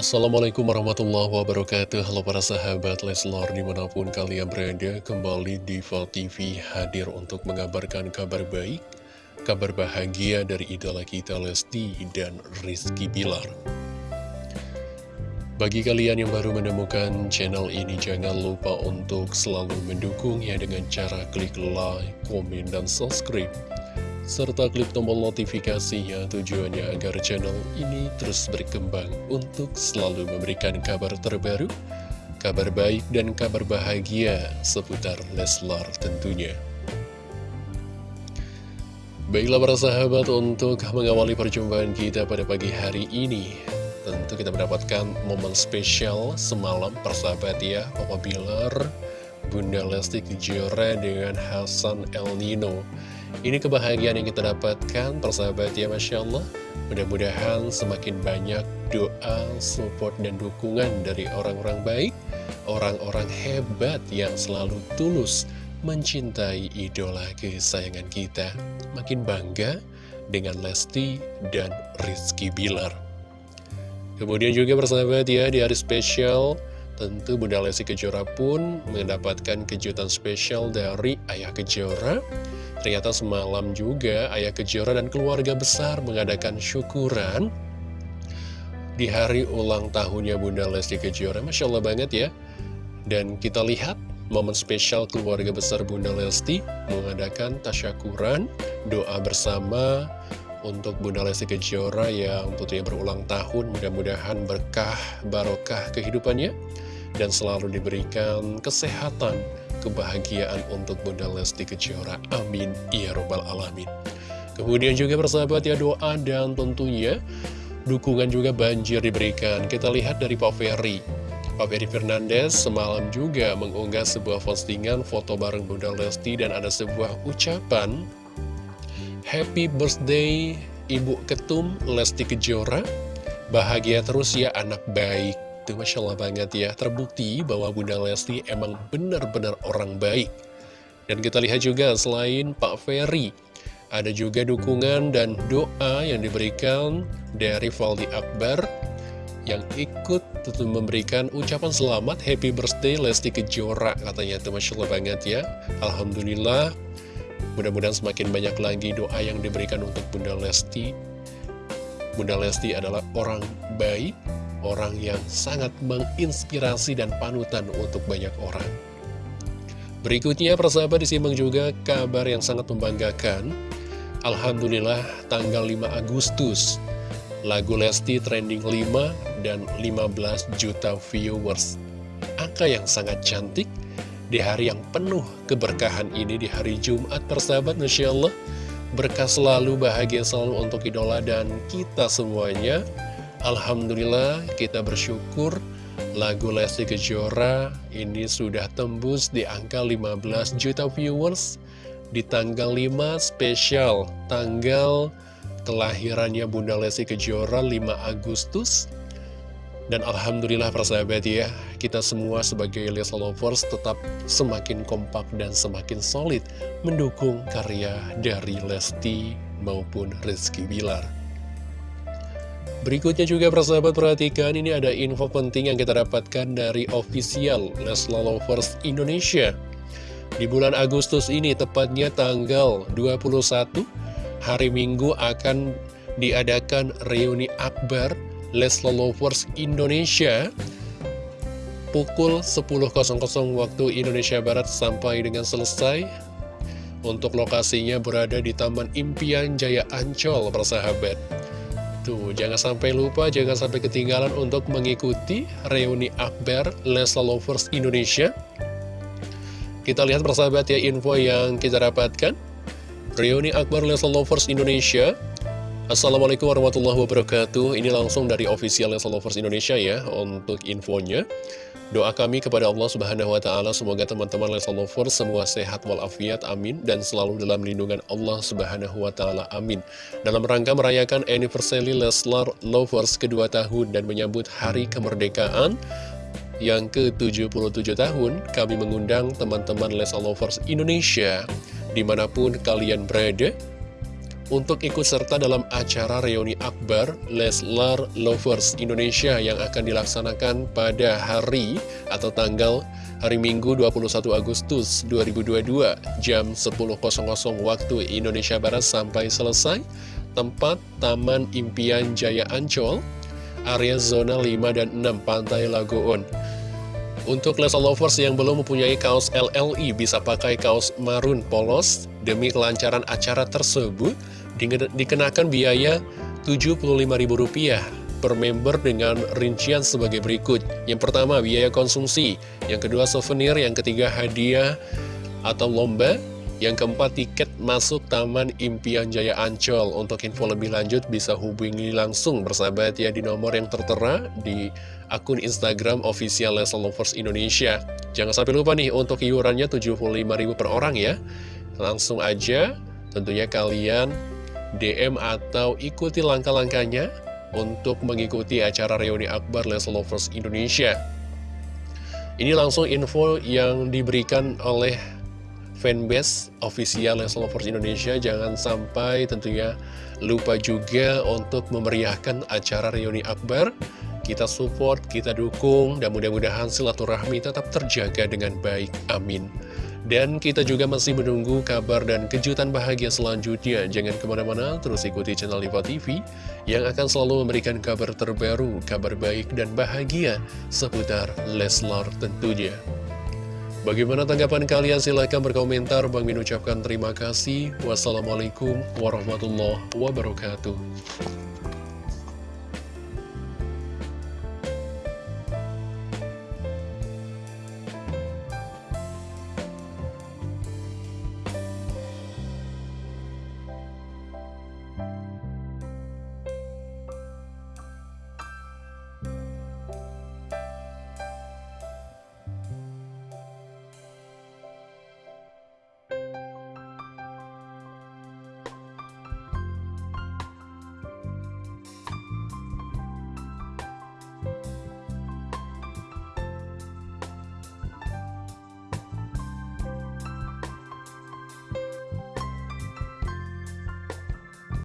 Assalamualaikum warahmatullahi wabarakatuh. Halo para sahabat Leslor di mana pun kalian berada Kembali di TV hadir untuk mengabarkan kabar baik Kabar bahagia dari idola kita Lesti dan Rizky Bilar. Bagi kalian yang baru menemukan channel ini Jangan lupa untuk selalu mendukungnya dengan cara klik like, komen, dan subscribe serta klik tombol notifikasinya tujuannya agar channel ini terus berkembang untuk selalu memberikan kabar terbaru, kabar baik dan kabar bahagia seputar Leslar tentunya. Baiklah para sahabat untuk mengawali perjumpaan kita pada pagi hari ini Tentu kita mendapatkan momen spesial semalam persahabat ya Papa Bilar, Bunda Lesti Kejora dengan Hasan El Nino ini kebahagiaan yang kita dapatkan, persahabat ya Masya Allah. Mudah-mudahan semakin banyak doa, support, dan dukungan dari orang-orang baik, orang-orang hebat yang selalu tulus mencintai idola kesayangan kita. Makin bangga dengan Lesti dan Rizky Bilar. Kemudian juga persahabat ya, di hari spesial, tentu Bunda Lesti Kejora pun mendapatkan kejutan spesial dari Ayah Kejora Ternyata semalam juga Ayah Kejora dan keluarga besar mengadakan syukuran di hari ulang tahunnya Bunda Lesti Kejora. Masya Allah banget ya. Dan kita lihat momen spesial keluarga besar Bunda Lesti mengadakan tasyakuran, doa bersama untuk Bunda Lesti Kejora yang tentunya berulang tahun. Mudah-mudahan berkah, barokah kehidupannya dan selalu diberikan kesehatan, kebahagiaan untuk Bunda Lesti Kejora. Amin. Ya Robbal Alamin. Kemudian juga persahabat ya doa dan tentunya dukungan juga banjir diberikan. Kita lihat dari Pak Ferry. Pak Ferry Fernandez semalam juga mengunggah sebuah postingan foto bareng Bunda Lesti dan ada sebuah ucapan Happy birthday Ibu Ketum Lesti Kejora Bahagia terus ya anak baik itu Masya Allah banget ya Terbukti bahwa Bunda Lesti emang benar-benar orang baik. Dan kita lihat juga selain Pak Ferry Ada juga dukungan dan doa yang diberikan dari Valdi Akbar Yang ikut tentu memberikan ucapan selamat Happy Birthday Lesti Kejora Katanya itu Masya Allah banget ya. Alhamdulillah Mudah-mudahan semakin banyak lagi doa yang diberikan untuk Bunda Lesti. Bunda Lesti adalah orang baik orang yang sangat menginspirasi dan panutan untuk banyak orang. Berikutnya persahabat disimak juga kabar yang sangat membanggakan. Alhamdulillah tanggal 5 Agustus lagu Lesti trending 5 dan 15 juta viewers. Angka yang sangat cantik di hari yang penuh keberkahan ini di hari Jumat persahabat Masya Allah. Berkah selalu, bahagia selalu untuk idola dan kita semuanya. Alhamdulillah kita bersyukur lagu Lesti Kejora ini sudah tembus di angka 15 juta viewers di tanggal 5 spesial tanggal kelahirannya Bunda Lesti Kejora 5 Agustus. Dan Alhamdulillah persahabat ya kita semua sebagai Lesti Lovers tetap semakin kompak dan semakin solid mendukung karya dari Lesti maupun Rizky Bilar Berikutnya juga persahabat perhatikan ini ada info penting yang kita dapatkan dari official Lesla Lovers Indonesia. Di bulan Agustus ini tepatnya tanggal 21 hari Minggu akan diadakan reuni akbar Lesla Lovers Indonesia Pukul 10.00 waktu Indonesia Barat sampai dengan selesai. Untuk lokasinya berada di Taman Impian Jaya Ancol persahabat Tuh, jangan sampai lupa, jangan sampai ketinggalan untuk mengikuti reuni akbar Lesla Lovers Indonesia. Kita lihat persahabat ya info yang kita dapatkan. Reuni akbar Lesla Lovers Indonesia. Assalamualaikum warahmatullahi wabarakatuh. Ini langsung dari official Lesla Lovers Indonesia ya untuk infonya. Doa kami kepada Allah Subhanahu wa taala semoga teman-teman Leslar Lovers semua sehat walafiat amin dan selalu dalam lindungan Allah Subhanahu wa taala amin. Dalam rangka merayakan anniversary Leslar Lovers kedua tahun dan menyambut hari kemerdekaan yang ke-77 tahun, kami mengundang teman-teman Leslar Lovers Indonesia di mana pun kalian berada untuk ikut serta dalam acara reuni akbar Leslar Lovers Indonesia yang akan dilaksanakan pada hari atau tanggal hari Minggu 21 Agustus 2022 jam 10.00 waktu Indonesia Barat sampai selesai tempat Taman Impian Jaya Ancol area zona 5 dan 6 Pantai Lagoon. Untuk Leslar Lovers yang belum mempunyai kaos LLI bisa pakai kaos marun polos demi kelancaran acara tersebut dikenakan biaya Rp75.000 per member dengan rincian sebagai berikut. Yang pertama, biaya konsumsi. Yang kedua, souvenir. Yang ketiga, hadiah atau lomba. Yang keempat, tiket masuk Taman Impian Jaya Ancol. Untuk info lebih lanjut bisa hubungi langsung bersahabat ya di nomor yang tertera di akun Instagram official Leslie Lovers Indonesia. Jangan sampai lupa nih untuk iurannya Rp75.000 per orang ya. Langsung aja tentunya kalian DM atau ikuti langkah-langkahnya untuk mengikuti acara reuni akbar Les Lovers Indonesia. Ini langsung info yang diberikan oleh fanbase official Les Lovers Indonesia. Jangan sampai tentunya lupa juga untuk memeriahkan acara reuni akbar. Kita support, kita dukung, dan mudah-mudahan silaturahmi tetap terjaga dengan baik. Amin. Dan kita juga masih menunggu kabar dan kejutan bahagia selanjutnya. Jangan ke mana-mana, terus ikuti channel Diva TV yang akan selalu memberikan kabar terbaru, kabar baik dan bahagia seputar Leslar tentunya. Bagaimana tanggapan kalian? Silahkan berkomentar. Bang Min ucapkan terima kasih. Wassalamualaikum warahmatullahi wabarakatuh.